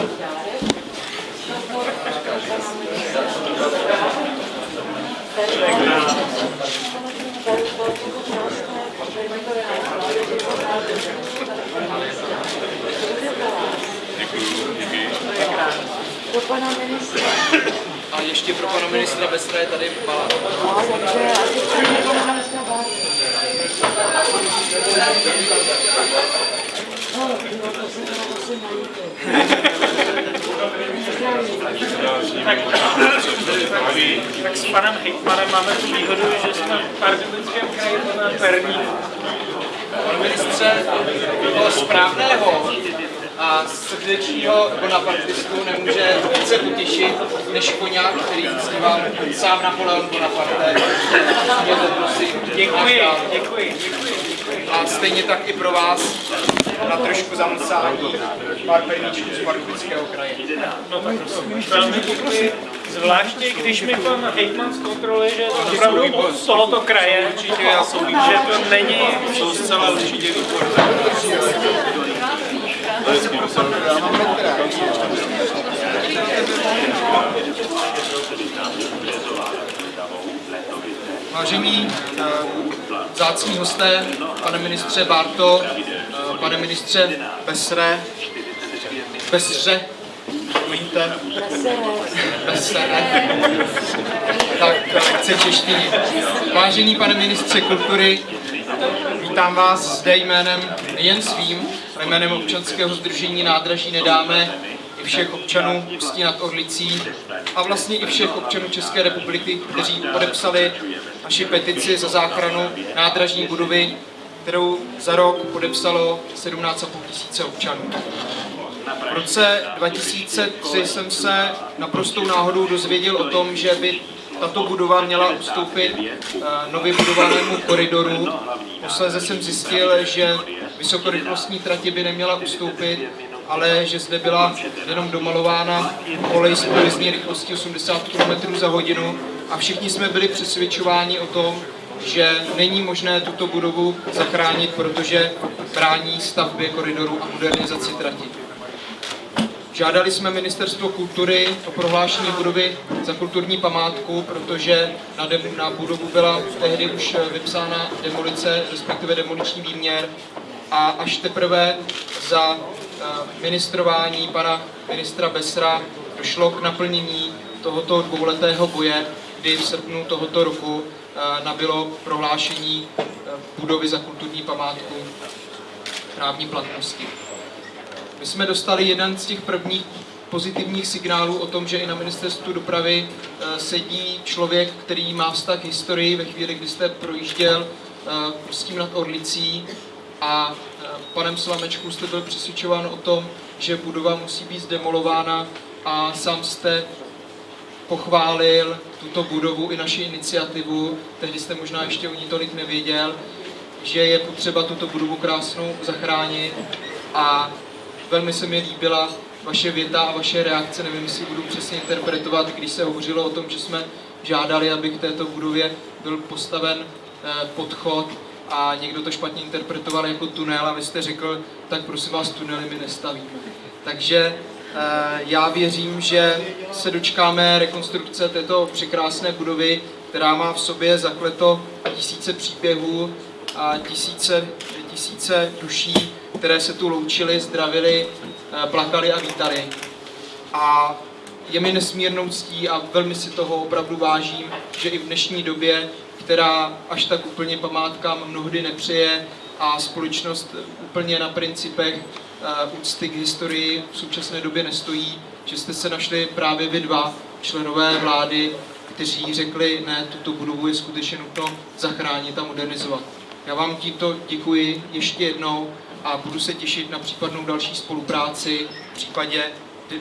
Pro pana ministra. A ještě pro pana ministra Bestra je tady malá. Tak s panem hejtmanem máme tu výhodu, že jsme v Pardubickém kraji na Perníku. Pane ministře, toho správného a srdečního bonapartistu nemůže více utěšit než koněk, který zpíval sám Napoleon Bonaparte. Děkuji, děkuji, děkuji. A stejně tak i pro vás na trošku zamlsání pár perníčků z Pardubického kraje. No tak velmi děkuji. Zvláště, když mi pan hejtman zkontroluje, že je to opravdu z tohoto kraje, Určitě já jsou že to není jsou zcela určitě výborné. Vážení eh, vzácní hosté, pane ministře Barto, eh, pane ministře Besre, Besře, promiňte, Besre, tak lekce češtiny. Vážený pane ministře kultury, vítám vás zde jménem nejen svým, ale jménem občanského združení Nádraží nedáme i všech občanů Ústí nad Orlicí a vlastně i všech občanů České republiky, kteří podepsali naši petici za záchranu nádražní budovy, kterou za rok podepsalo 17,5 tisíce občanů. V roce 2003 jsem se naprostou náhodou dozvěděl o tom, že by tato budova měla ustoupit eh, nově budovanému koridoru. Posléze jsem zjistil, že vysokorychlostní trati by neměla ustoupit, ale že zde byla jenom domalována kolej s provizní rychlostí 80 km za hodinu a všichni jsme byli přesvědčováni o tom, že není možné tuto budovu zachránit, protože brání stavbě koridoru a modernizaci trati. Žádali jsme Ministerstvo kultury o prohlášení budovy za kulturní památku, protože na, dem, na budovu byla tehdy už vypsána demolice, respektive demoliční výměr a až teprve za ministrování pana ministra Besra došlo k naplnění tohoto dvouletého boje, kdy v srpnu tohoto roku eh, nabilo prohlášení eh, budovy za kulturní památku právní platnosti. My jsme dostali jeden z těch prvních pozitivních signálů o tom, že i na ministerstvu dopravy eh, sedí člověk, který má vztah k historii ve chvíli, kdy jste projížděl s tím nad Orlicí a panem Slamečkou jste byl přesvědčován o tom, že budova musí být zdemolována a sám jste pochválil tuto budovu i naši iniciativu, tehdy jste možná ještě o ní tolik nevěděl, že je potřeba tuto budovu krásnou zachránit a velmi se mi líbila vaše věta a vaše reakce, nevím, jestli budu přesně interpretovat, když se hovořilo o tom, že jsme žádali, aby k této budově byl postaven eh, podchod a někdo to špatně interpretoval jako tunel a vy jste řekl, tak prosím vás, tunely my nestavíme. Takže eh, já věřím, že se dočkáme rekonstrukce této překrásné budovy, která má v sobě zakleto tisíce příběhů a tisíce, tisíce duší, které se tu loučily, zdravili, eh, plakali a vítali. A je mi nesmírnou ctí a velmi si toho opravdu vážím, že i v dnešní době, která až tak úplně památkám mnohdy nepřeje a společnost úplně na principech eh, úcty k historii v současné době nestojí, že jste se našli právě vy dva členové vlády, kteří řekli, ne, tuto budovu je skutečně nutno zachránit a modernizovat. Já vám tímto děkuji ještě jednou a budu se těšit na případnou další spolupráci v případě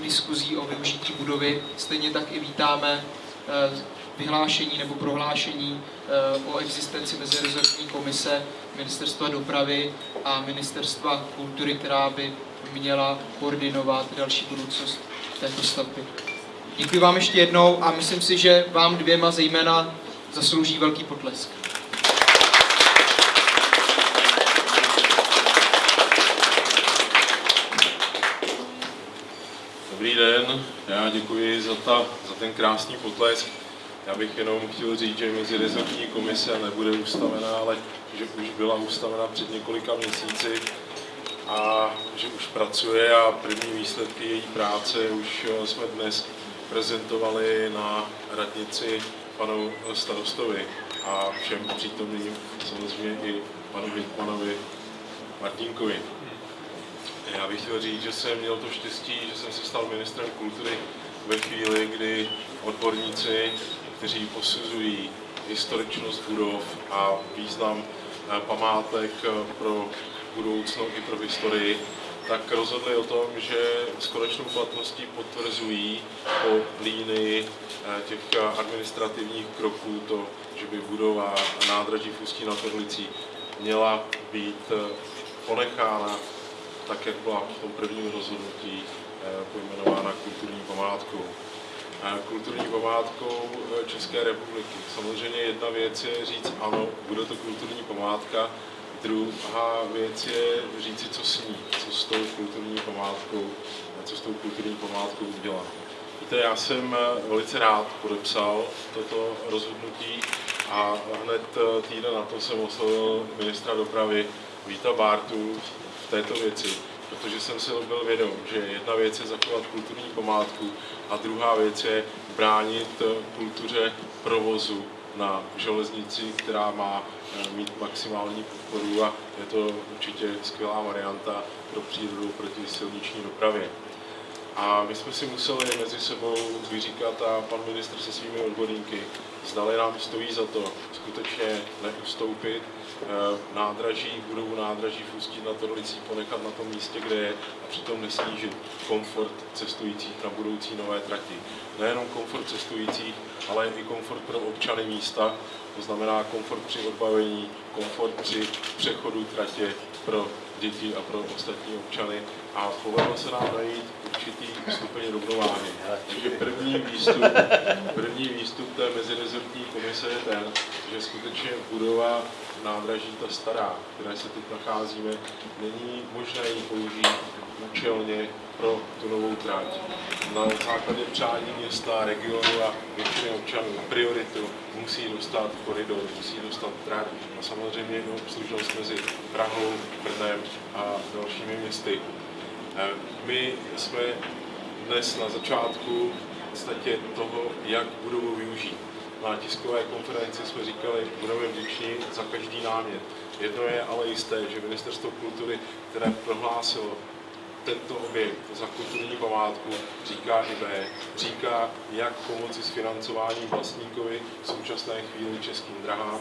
diskuzí o využití budovy. Stejně tak i vítáme eh, vyhlášení nebo prohlášení eh, o existenci mezirezortní komise Ministerstva dopravy a Ministerstva kultury, která by měla koordinovat další budoucnost této stavby. Děkuji vám ještě jednou a myslím si, že vám dvěma zejména zaslouží velký potlesk. Dobrý den, já děkuji za, ta, za ten krásný potlesk. Já bych jenom chtěl říct, že mezirezortní komise nebude ustavená, ale že už byla ustavena před několika měsíci a že už pracuje a první výsledky její práce už eh, jsme dnes prezentovali na radnici panu starostovi a všem přítomným, samozřejmě i panu Hitmanovi Martinkovi. Já bych chtěl říct, že jsem měl to štěstí, že jsem se stal ministrem kultury ve chvíli, kdy odborníci, kteří posuzují historičnost budov a význam eh, památek eh, pro budoucnost i pro historii, tak rozhodli o tom, že s konečnou platností potvrzují po línii eh, těch administrativních kroků to, že by budova nádraží v Ústí nad Orlicí měla být ponechána tak, jak byla v tom prvním rozhodnutí pojmenována kulturní památkou. Kulturní památkou eh, České republiky. Samozřejmě jedna věc je říct, ano, bude to kulturní památka, druhá věc je říci, co s ní, co s tou kulturní památkou, co s tou kulturní památkou udělat. Víte, já jsem eh, velice rád podepsal toto rozhodnutí a hned týden na to jsem oslovil ministra dopravy Víta Bártu v této věci, protože jsem si byl vědom, že jedna věc je zachovat kulturní památku a druhá věc je bránit kultuře provozu na železnici, která má eh, mít maximální podporu a je to určitě skvělá varianta pro přírodu proti silniční dopravě. A my jsme si museli mezi sebou vyříkat a pan ministr se svými odborníky, zdali nám stojí za to skutečně neustoupit Eh, nádraží, budovu nádraží v Ústí nad Orlicí ponechat na tom místě, kde je a přitom nesnížit komfort cestujících na budoucí nové trati. Nejenom komfort cestujících, ale i komfort pro občany místa, to znamená komfort při odbavení, komfort při přechodu tratě pro děti a pro ostatní občany a povedlo se nám najít určitý stupeň rovnováhy. Takže první výstup, první výstup té mezirezortní komise je ten, že skutečně budova nádraží ta stará, které se teď nacházíme, není možné ji použít účelně pro tu novou tráť. Na základě přání města, regionu a většiny občanů prioritu musí dostat koridor, musí dostat trať a samozřejmě jednu obslužnost mezi Prahou, Brnem a dalšími městy. Eh, my jsme dnes na začátku v podstatě toho, jak budovu využít na tiskové konferenci jsme říkali, budeme vděční za každý námět. Jedno je ale jisté, že Ministerstvo kultury, které prohlásilo tento objekt za kulturní památku, říká i B, říká, jak pomoci s financováním vlastníkovi v současné chvíli českým drahám,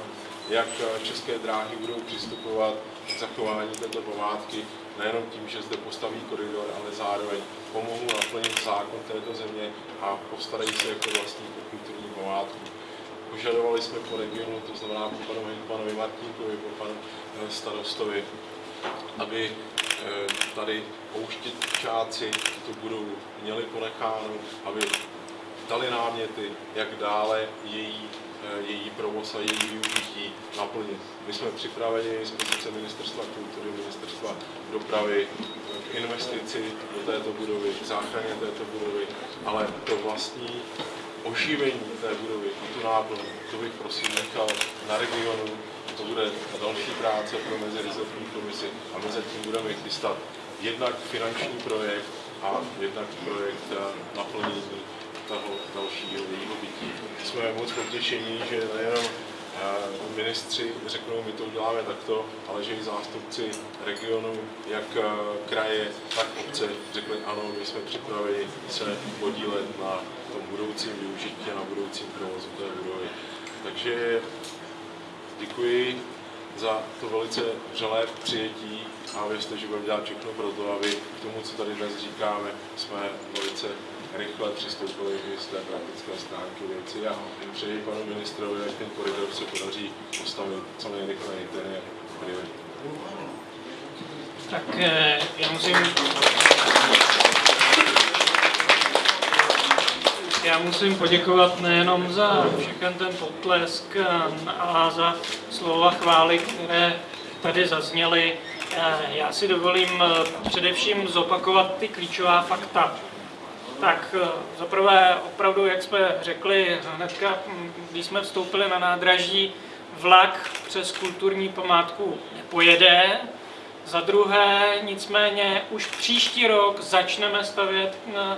jak české dráhy budou přistupovat k zachování této památky, nejenom tím, že zde postaví koridor, ale zároveň pomohou naplnit zákon této země a postarají se jako vlastník o kulturní památku. Požadovali jsme po regionu, to znamená po panu Hinkmanovi Martinkovi, po panu eh, starostovi, aby tady pouštěčáci tu budou měli ponecháno, aby dali náměty, jak dále její, eh, její provoz a její využití naplnit. My jsme připraveni z pozice Ministerstva kultury, Ministerstva dopravy k investici do této budovy, k záchraně této budovy, ale to vlastní oživení té budovy tu náplň, to bych prosím nechal na regionu, to bude další práce pro mezirezortní komisi a my zatím budeme chystat jednak finanční projekt a jednak projekt naplnění toho dalšího jejího bytí. Jsme moc potěšení, že nejenom ministři řeknou, my to uděláme takto, ale že i zástupci regionu, jak kraje, tak obce řekli, ano, my jsme připraveni se podílet na tom budoucím využití a na budoucím provozu té budovy. Takže děkuji za to velice vřelé přijetí a věřte, že budeme dělat všechno pro to, aby k tomu, co tady dnes říkáme, jsme velice rychle přistoupili i z té praktické stránky věci a přeji panu ministrovi, jak ten koridor se podaří postavit co nejrychleji, ten je prioritou. Tak eh, já musím já musím poděkovat nejenom za všechen ten potlesk a za slova chvály, které tady zazněly. Já si dovolím především zopakovat ty klíčová fakta. Tak eh, zaprvé opravdu, jak jsme řekli hnedka, hm, když jsme vstoupili na nádraží, vlak přes kulturní památku nepojede. Za druhé, nicméně, už příští rok začneme stavět eh,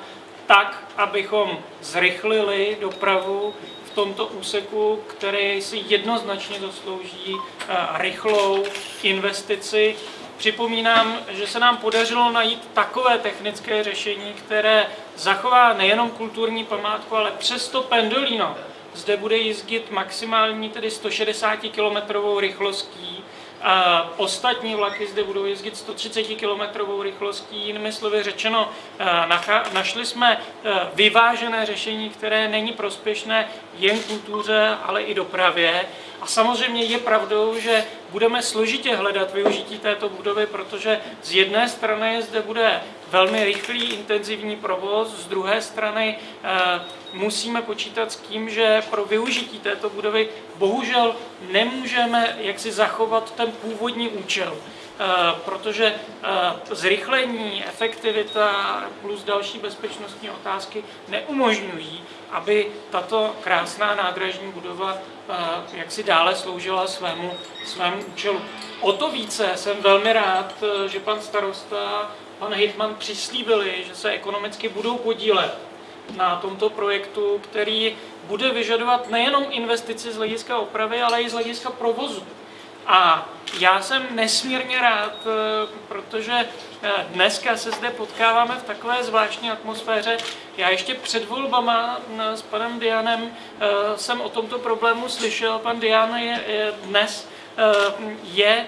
tak, abychom zrychlili dopravu v tomto úseku, který si jednoznačně zaslouží eh, rychlou investici. Připomínám, že se nám podařilo najít takové technické řešení, které zachová nejenom kulturní památku, ale přesto Pendolino zde bude jezdit maximální tedy 160 km rychlostí a ostatní vlaky zde budou jezdit 130 km rychlostí. Jinými slovy řečeno, eh, našli jsme eh, vyvážené řešení, které není prospěšné jen kultuře, ale i dopravě. A samozřejmě je pravdou, že budeme složitě hledat využití této budovy, protože z jedné strany zde bude velmi rychlý, intenzivní provoz, z druhé strany eh, musíme počítat s tím, že pro využití této budovy bohužel nemůžeme jaksi zachovat ten původní účel. Eh, protože eh, zrychlení, efektivita plus další bezpečnostní otázky neumožňují, aby tato krásná nádražní budova eh, jak si dále sloužila svému, svému účelu. O to více jsem velmi rád, že pan starosta, pan Hitman přislíbili, že se ekonomicky budou podílet na tomto projektu, který bude vyžadovat nejenom investici z hlediska opravy, ale i z hlediska provozu. A já jsem nesmírně rád, eh, protože eh, dneska se zde potkáváme v takové zvláštní atmosféře. Já ještě před volbama eh, s panem Dianem jsem o tomto problému slyšel. Pan Dian je dnes je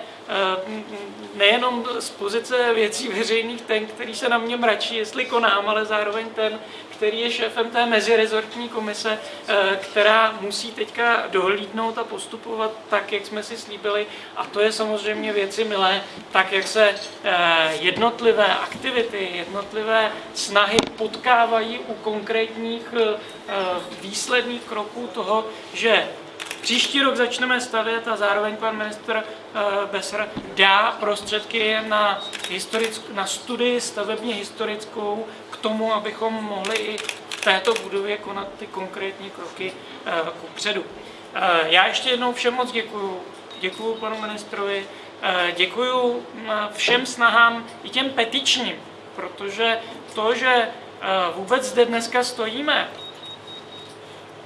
nejenom z pozice věcí veřejných ten, který se na mě mračí, jestli konám, ale zároveň ten, který je šéfem té mezirezortní komise, eh, která musí teďka dohlídnout a postupovat tak, jak jsme si slíbili. A to je samozřejmě věci milé, tak jak se eh, jednotlivé aktivity, jednotlivé snahy potkávají u konkrétních eh, výsledných kroků toho, že Příští rok začneme stavět a zároveň pan ministr Besser dá prostředky na, na studii stavebně historickou tomu, abychom mohli i v této budově konat ty konkrétní kroky eh, ku předu. Eh, já ještě jednou všem moc děkuju. Děkuju panu ministrovi, eh, děkuju všem snahám i těm petičním, protože to, že vůbec zde dneska stojíme,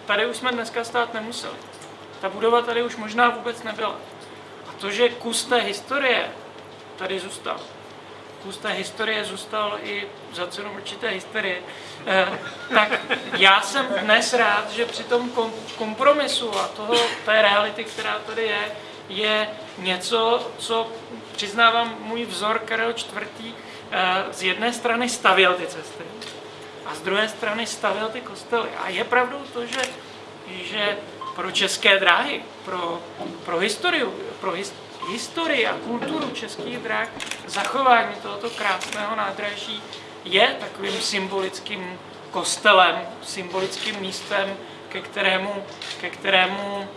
tady už jsme dneska stát nemuseli. Ta budova tady už možná vůbec nebyla. A to, že kus té historie tady zůstal, kus té historie zůstal i za cenu určité historie, eh, tak já jsem dnes rád, že při tom kompromisu a toho, té reality, která tady je, je něco, co přiznávám můj vzor Karel IV. Eh, z jedné strany stavěl ty cesty a z druhé strany stavěl ty kostely. A je pravdou to, že, že pro české dráhy, pro, pro historii, pro his, historii a kulturu českých drah, zachování tohoto krásného nádraží je takovým symbolickým kostelem, symbolickým místem, ke kterému, ke kterému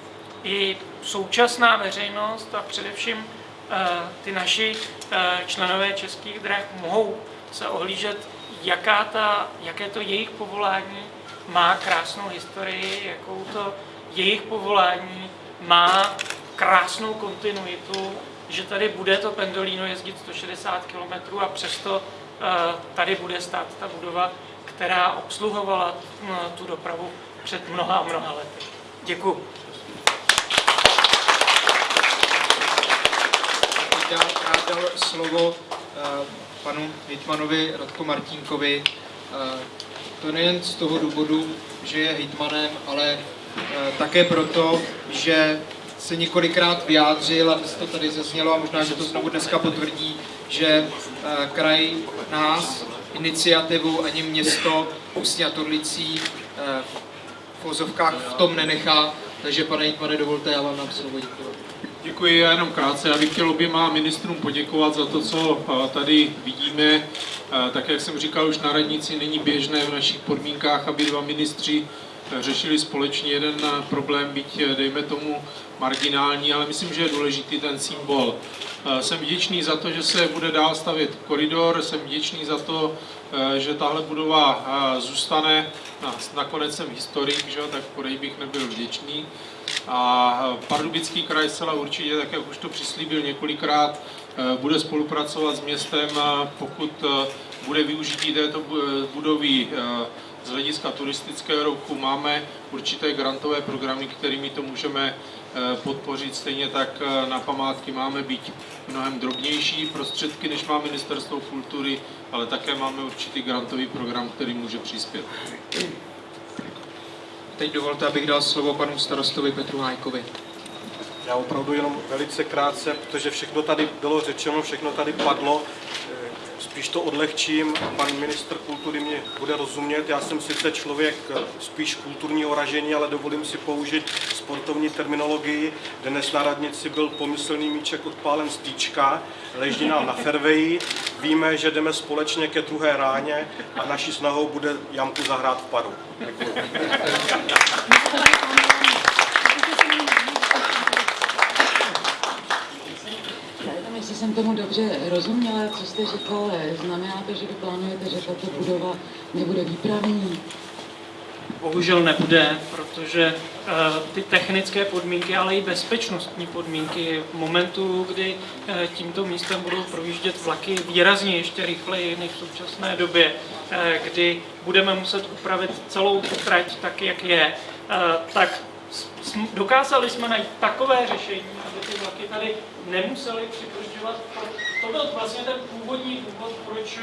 i současná veřejnost a především uh, ty naši uh, členové českých drah mohou se ohlížet, jaká ta, jaké to jejich povolání má krásnou historii, jakou to jejich povolání má krásnou kontinuitu, že tady bude to pendolino jezdit 160 km a přesto eh, tady bude stát ta budova, která obsluhovala eh, tu dopravu před mnoha a mnoha lety. Děkuji. Já rád dal slovo eh, panu hejtmanovi Radko Martínkovi. To nejen z toho důvodu, že je hejtmanem, ale také proto, že se několikrát vyjádřil, aby to tady zaznělo a možná, že to znovu dneska potvrdí, že eh, kraj nás, iniciativu ani město Ústí a Torlicí eh, v vozovkách v tom nenechá. Takže pane Jitmane, dovolte, já vám nám slovo děkuji. Já jenom krátce. Já bych chtěl oběma ministrům poděkovat za to, co eh, tady vidíme. Tak jak jsem říkal už na radnici, není běžné v našich podmínkách, aby dva ministři řešili společně jeden problém, byť eh, dejme tomu marginální, ale myslím, že je důležitý ten symbol. Eh, Jsem vděčný za to, že se bude dál stavět koridor, jsem vděčný za to, eh, že tahle budova zůstane, na- nakonec jsem historik, že? tak porej bych nebyl vděčný. A Pardubický kraj zcela určitě, tak jak už to přislíbil několikrát, bude spolupracovat s městem, pokud bude využití této bu- budovy z hlediska turistického ruchu. Máme určité grantové programy, kterými to můžeme eh, podpořit. Stejně tak eh, na památky máme být mnohem drobnější prostředky, než má Ministerstvo kultury, ale také máme určitý grantový program, který může přispět. Teď dovolte, abych dal slovo panu starostovi Petru Hájkovi. Já opravdu jenom velice krátce, protože všechno tady bylo řečeno, všechno tady padlo. Spíš to odlehčím, pan ministr kultury mě bude rozumět. Já jsem sice člověk eh, spíš kulturního ražení, ale dovolím si použít sportovní terminologii. Dnes na radnici byl pomyslný míček odpálen z týčka, leží nám na ferveji. Víme, že jdeme společně ke druhé ráně a naší snahou bude jamku zahrát v paru. Děkuji. Já nevím, jestli jsem tomu dobře rozuměla, co jste říkal. Znamená to, že vy plánujete, že tato budova nebude výpravní? Bohužel nebude, protože eh, ty technické podmínky, ale i bezpečnostní podmínky v momentu, kdy eh, tímto místem budou projíždět vlaky výrazně ještě rychleji než v současné době, eh, kdy budeme muset upravit celou tu trať tak, jak je, tak dokázali jsme najít takové řešení, ty vlaky tady nemuseli přibržďovat. To byl vlastně ten původní důvod, proč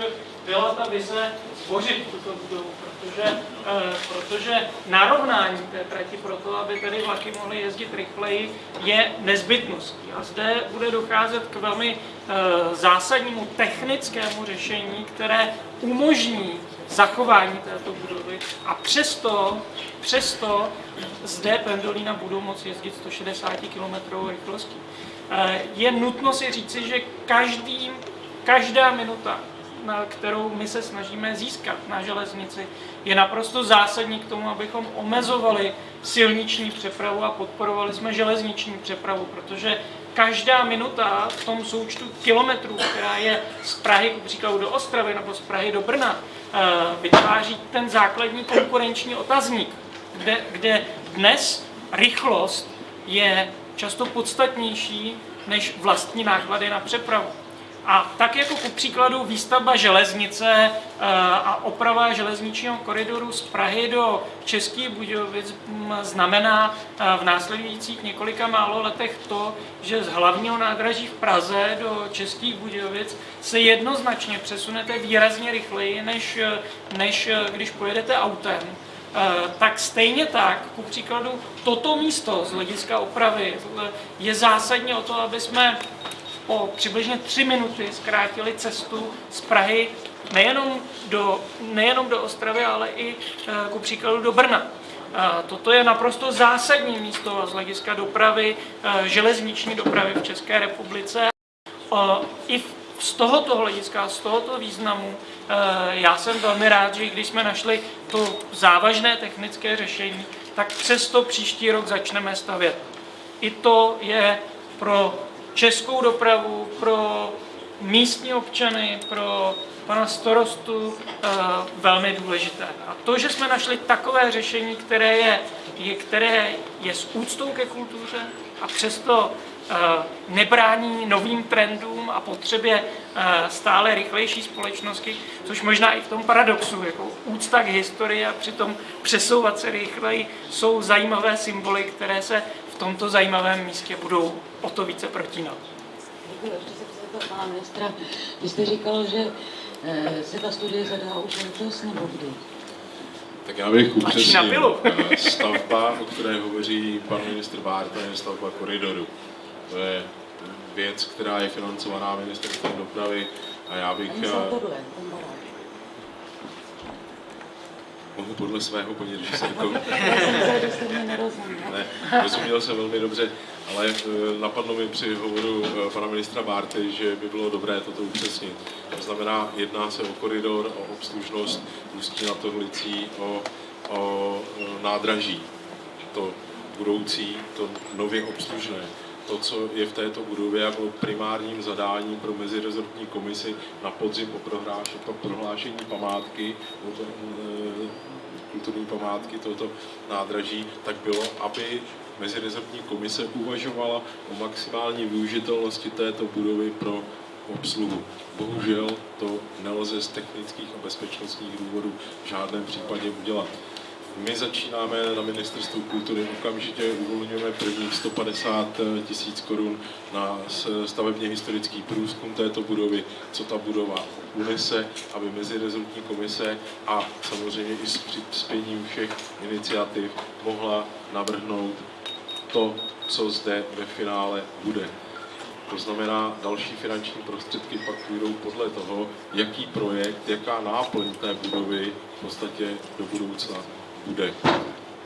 byla ta vize zbořit tuto budovu, protože, eh, protože narovnání té trati pro to, aby tady vlaky mohly jezdit rychleji, je nezbytností. A zde bude docházet k velmi eh, zásadnímu technickému řešení, které umožní zachování této budovy a přesto, přesto zde pendolína budou moci jezdit 160 km rychlostí. Eh, Je nutno si říci, že každý, každá minuta, na kterou my se snažíme získat na železnici, je naprosto zásadní k tomu, abychom omezovali silniční přepravu a podporovali jsme železniční přepravu, protože každá minuta v tom součtu kilometrů, která je z Prahy příkladu do Ostravy nebo z Prahy do Brna, eh, vytváří ten základní konkurenční otazník, kde, kde dnes rychlost je často podstatnější než vlastní náklady na přepravu. A tak jako ku příkladu výstavba železnice eh, a oprava železničního koridoru z Prahy do Českých Budějovic mm, znamená eh, v následujících několika málo letech to, že z hlavního nádraží v Praze do Českých Budějovic se jednoznačně přesunete výrazně rychleji, než, eh, než když pojedete autem. Eh, tak stejně tak, ku příkladu, toto místo z hlediska opravy eh, je zásadně o to, aby jsme o přibližně tři minuty zkrátili cestu z Prahy nejenom do, nejenom do Ostravy, ale i eh, ku příkladu do Brna. Toto je naprosto zásadní místo z hlediska dopravy, železniční dopravy v České republice. I z tohoto hlediska, z tohoto významu, já jsem velmi rád, že když jsme našli to závažné technické řešení, tak přesto příští rok začneme stavět. I to je pro českou dopravu, pro místní občany, pro pana starostu eh, velmi důležité. A to, že jsme našli takové řešení, které je, je, které je s úctou ke kultuře a přesto eh, nebrání novým trendům a potřebě eh, stále rychlejší společnosti, což možná i v tom paradoxu, jako úcta k historii a přitom přesouvat se rychleji, jsou zajímavé symboly, které se v tomto zajímavém místě budou o to více protínat. Děkuji, ještě se chci zeptat pana ministra. Vy jste říkal, že eh, se ta studie zadá už letos nebo kdy? Tak já bych upřesnil. Eh, Stavba, o které hovoří pan ministr Bárta, je stavba koridoru. To je věc, která je financovaná ministerstvem dopravy a já bych eh, mohu podle svého mě nerozuměl. Ne, rozuměl jsem velmi dobře, ale eh, napadlo mi při hovoru eh, pana ministra Bárty, že by bylo dobré toto upřesnit. To znamená, jedná se o koridor, o obslužnost Ústí nad Orlicí, o o nádraží, to budoucí, to nově obslužné, to, co je v této budově jako primárním zadáním pro mezirezortní komisi na podzim po, prohlášení, po prohlášení památky, to, e, kulturní památky tohoto nádraží, tak bylo, aby mezirezortní komise uvažovala o maximální využitelnosti této budovy pro obsluhu. Bohužel to nelze z technických a bezpečnostních důvodů v žádném případě udělat. My začínáme na ministerstvu kultury, okamžitě uvolňujeme prvních 150 tisíc korun na stavebně historický průzkum této budovy, co ta budova unese, aby mezirezortní komise a samozřejmě i s přispěním všech iniciativ mohla navrhnout to, co zde ve finále bude. To znamená, další finanční prostředky pak půjdou podle toho, jaký projekt, jaká náplň té budovy v podstatě do budoucna bude.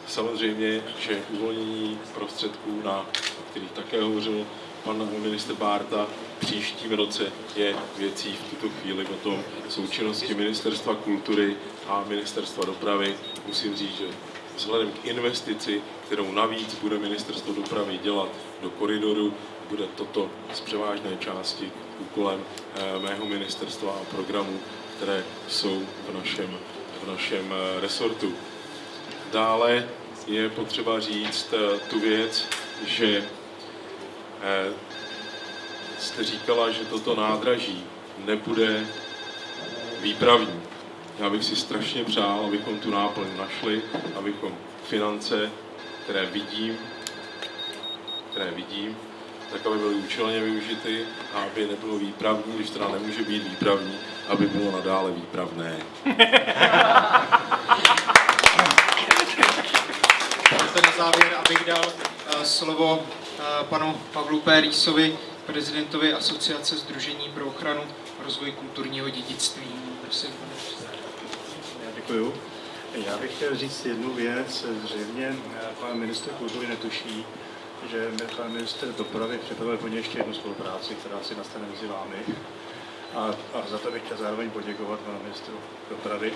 Samozřejmě, že uvolnění prostředků, na kterých také hovořil pan minister Bárta, příštím roce je věcí v tuto chvíli o tom součinnosti Ministerstva kultury a Ministerstva dopravy. Musím říct, že vzhledem k investici, kterou navíc bude Ministerstvo dopravy dělat do koridoru, bude toto z převážné části úkolem eh, mého ministerstva a programů, které jsou v našem, v našem eh, resortu. Dále je potřeba říct eh, tu věc, že jste říkala, že toto nádraží nebude výpravní. Já bych si strašně přál, abychom tu náplň našli, abychom finance, které vidím, které vidím, tak aby byly účelně využity a aby nebylo výpravní, když teda nemůže být výpravní, aby bylo nadále výpravné. Závěr, abych dal uh, slovo uh, panu Pavlu P. Rýsovi, prezidentovi Asociace Združení pro ochranu a rozvoj kulturního dědictví. Prosím, pane Já děkuju. Já bych chtěl říct jednu věc. Zřejmě pan ministr kultury netuší, že pan minister dopravy připravil po ještě jednu spolupráci, která si nastane mezi vámi. A, a za to bych chtěl zároveň poděkovat panu ministru dopravy,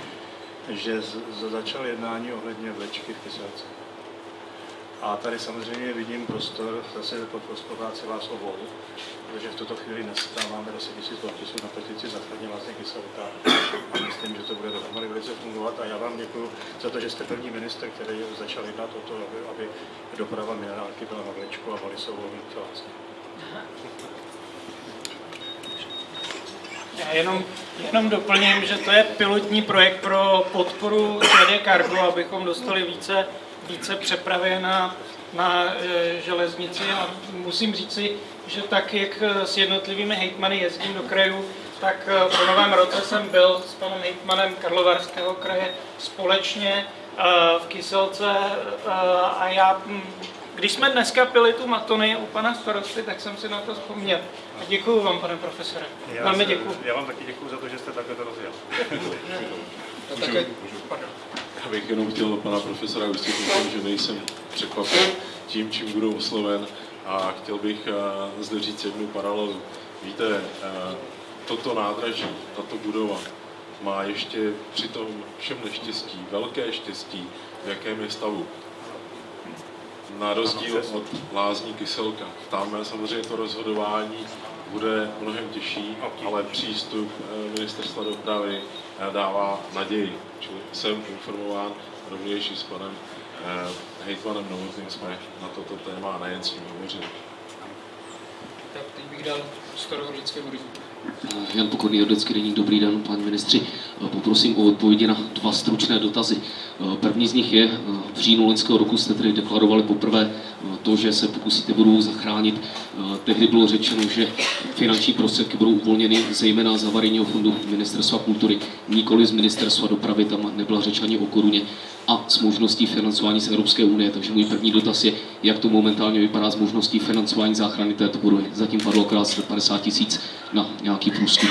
že z, začal jednání ohledně vlečky v Kyselce. A tady samozřejmě vidím prostor zase pod spolupráci vás obou, protože v tuto chvíli dneska máme 10 000 podpisů na petici Zachraně vlastně kyselka a myslím, že to bude dohromady velice fungovat a já vám děkuji za to, že jste první minister, který začal jednat o to, aby, aby doprava minerálky byla na vlečku a Valisovou to vlastně. Já jenom, jenom doplním, že to je pilotní projekt pro podporu ČD Cargo, abychom dostali více, více přepravy na, na e, železnici a musím říci, že tak, jak s jednotlivými hejtmany jezdím do krajů, tak e, po novém roce jsem byl s panem hejtmanem Karlovarského kraje společně e, v Kyselce a já když jsme dneska pili tu matony u pana starosty, tak jsem si na to vzpomněl. A děkuji vám, pane profesore. Já Velmi děkuji. Já vám taky děkuji za to, že jste takhle to rozjel. Já bych jenom chtěl pana profesora ujistit o tom, že nejsem překvapen tím, čím budu osloven a chtěl bych eh, zde říct jednu paralelu. Víte, eh, toto nádraží, tato budova má ještě při tom všem neštěstí, velké štěstí, v jakém je stavu. Na rozdíl od lázní Kyselka. Tam samozřejmě to rozhodování bude mnohem těžší, ale přístup eh, ministerstva dopravy eh, dává naději. Čili jsem informován rovněž s panem eh, hejtmanem Novotným jsme na toto téma nejen s ním hovořili. tak teď bych dal prostor Hrdlickému rizu. Jan Pokorný, Jordecký deník, dobrý den, pan ministři. Poprosím o odpovědi na dva stručné dotazy. První z nich je, v říjnu loňského roku jste tedy deklarovali poprvé to, že se pokusíte budovu zachránit. Tehdy bylo řečeno, že finanční prostředky budou uvolněny zejména z havarijního fondu Ministerstva kultury, nikoli z Ministerstva dopravy, tam nebyla řeč ani o koruně a s možností financování z Evropské unie. Takže můj první dotaz je, jak to momentálně vypadá s možností financování záchrany této budovy. Zatím padlo akorát 50 tisíc na nějaký průzkum.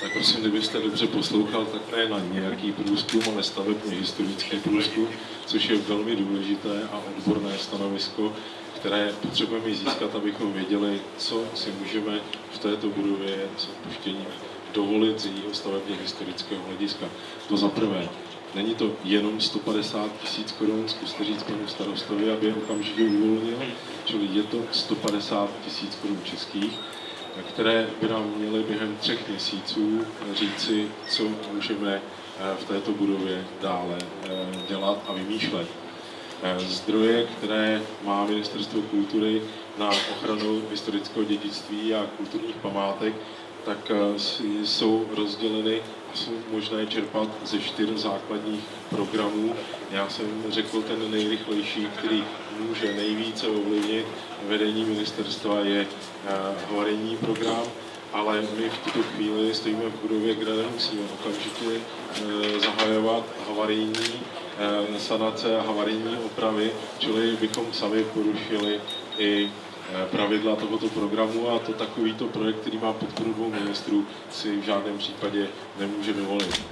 Tak prosím, kdybyste dobře poslouchal, tak ne na nějaký průzkum, ale stavebně historický průzkum, což je velmi důležité a odborné stanovisko, které potřebujeme získat, abychom věděli, co si můžeme v této budově s odpuštěním dovolit z jejího stavebně historického hlediska. To za prvé. Není to jenom 150 tisíc korun, zkuste říct panu starostovi, aby je okamžitě uvolnil, čili je to 150 tisíc korun českých, které by nám měly během třech měsíců říci, co můžeme eh, v této budově dále eh, dělat a vymýšlet. Eh, Zdroje, které má Ministerstvo kultury na ochranu historického dědictví a kulturních památek, tak jsou rozděleny a jsou možné čerpat ze čtyř základních programů. Já jsem řekl ten nejrychlejší, který může nejvíce ovlivnit vedení ministerstva, je havarijní program, ale my v tuto chvíli stojíme v budově, kde nemusíme okamžitě zahajovat havarijní sanace a havarijní opravy, čili bychom sami porušili i pravidla tohoto programu a to takovýto projekt, který má podporu dvou ministrů, si v žádném případě nemůže dovolit.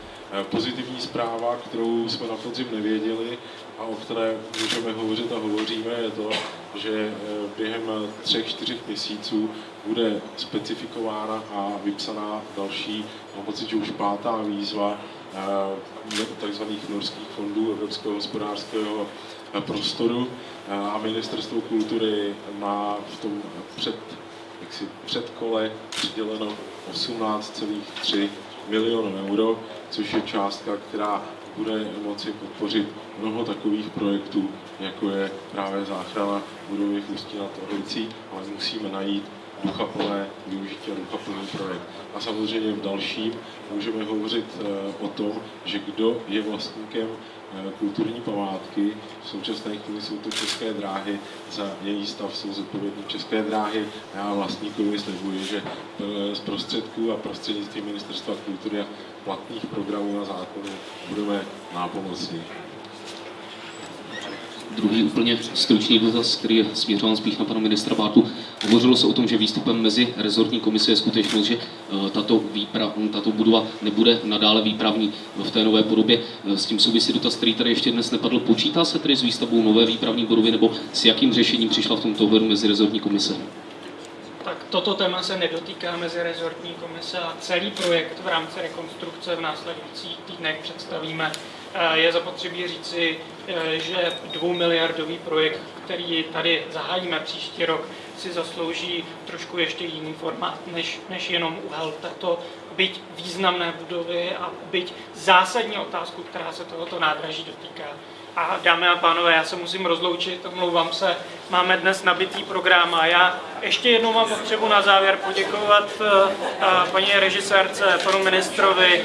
Pozitivní zpráva, kterou jsme na podzim nevěděli a o které můžeme hovořit a hovoříme, je to, že během třech, čtyřech měsíců bude specifikována a vypsaná další, mám pocit, že už pátá výzva tzv. norských fondů Evropského hospodářského prostoru a Ministerstvo kultury má v tom před, jaksi předkole přiděleno 18,3 milionů euro, což je částka, která bude moci podpořit mnoho takových projektů, jako je právě záchrana budovy Ústí nad Orlicí, ale musíme najít duchaplné využití a duchaplný projekt. A samozřejmě v dalším můžeme hovořit o tom, že kdo je vlastníkem kulturní památky. V současné chvíli jsou to české dráhy, za její stav jsou zodpovědní české dráhy. Já vlastníkovi slibuji, že z prostředků a prostřednictvím Ministerstva kultury a platných programů a zákonů budeme nápomocní. Druhý úplně stručný dotaz, který je směřován spíš na pana ministra Bátu. Hovořilo se o tom, že výstupem mezi rezortní komise je skutečnost, že tato, výprav, tato budova nebude nadále výpravní v té nové podobě. S tím souvisí dotaz, který tady ještě dnes nepadl. Počítá se tedy s výstavbou nové výpravní budovy nebo s jakým řešením přišla v tomto ohledu mezi rezortní komise? Tak toto téma se nedotýká mezi rezortní komise a celý projekt v rámci rekonstrukce v následujících týdnech představíme. Je zapotřebí říci, že dvoumiliardový projekt, který tady zahájíme příští rok, si zaslouží trošku ještě jiný formát, než, než jenom uhel této byť významné budovy a byť zásadní otázku, která se tohoto nádraží dotýká. A dámy a pánové, já se musím rozloučit, omlouvám se, máme dnes nabitý program a já ještě jednou mám potřebu na závěr poděkovat paní režisérce, panu ministrovi,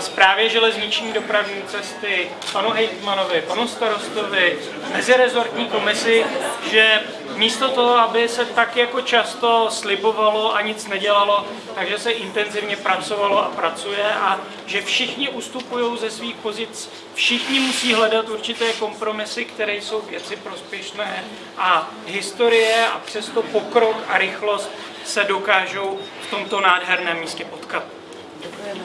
zprávě železniční dopravní cesty, panu hejtmanovi, panu starostovi, mezirezortní komisi, že místo toho, aby se tak jako často slibovalo a nic nedělalo, takže se intenzivně pracovalo a pracuje a že všichni ustupují ze svých pozic, všichni musí hledat určité kompromisy, které jsou věci prospěšné a historie a přesto pokrok a rychlost se dokážou v tomto nádherném místě potkat. Děkujeme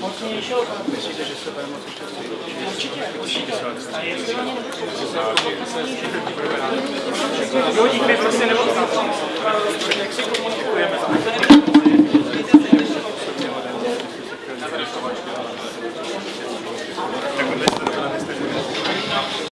mocnějšího Myslíte, že se bude moci přesvědčit? Určitě, určitě. A jestli oni Kdo dík mi prostě nebo jak si komunikujeme? Tak odležte do pana